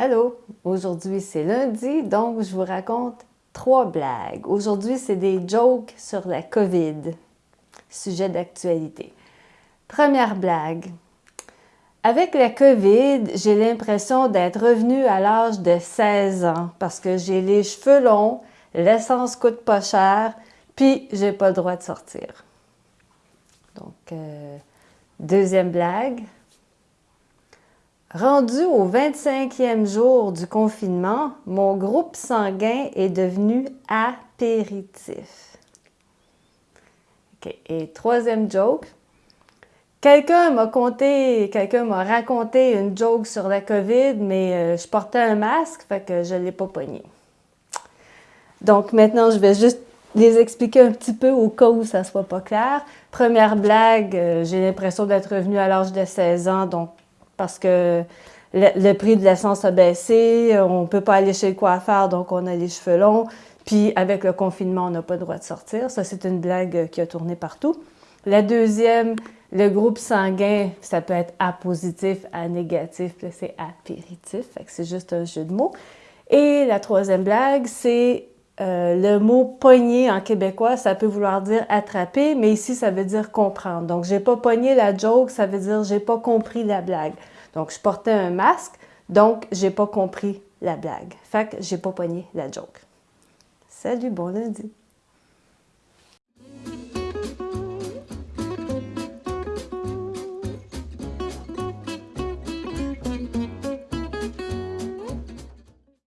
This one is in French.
Allô, aujourd'hui c'est lundi, donc je vous raconte trois blagues. Aujourd'hui, c'est des jokes sur la COVID, sujet d'actualité. Première blague. Avec la COVID, j'ai l'impression d'être revenue à l'âge de 16 ans parce que j'ai les cheveux longs, l'essence coûte pas cher, puis j'ai pas le droit de sortir. Donc, euh, deuxième blague. Rendu au 25e jour du confinement, mon groupe sanguin est devenu apéritif. Et troisième joke. Quelqu'un m'a conté, quelqu'un m'a raconté une joke sur la COVID, mais euh, je portais un masque, fait que je ne l'ai pas pogné. Donc maintenant, je vais juste les expliquer un petit peu au cas où ça ne soit pas clair. Première blague, euh, j'ai l'impression d'être revenue à l'âge de 16 ans, donc parce que le, prix de l'essence a baissé, on ne peut pas aller chez le coiffeur, donc on a les cheveux longs. Puis avec le confinement, on n'a pas le droit de sortir. Ça, c'est une blague qui a tourné partout. La deuxième, le groupe sanguin, ça peut être A positif, A négatif, c'est apéritif, c'est juste un jeu de mots. Et la troisième blague, c'est euh, le mot pogner en québécois, ça peut vouloir dire attraper, mais ici, ça veut dire comprendre. Donc, j'ai pas pogné la joke, ça veut dire j'ai pas compris la blague. Donc, je portais un masque, donc j'ai pas compris la blague. Fait que j'ai pas pogné la joke. Salut, bon lundi!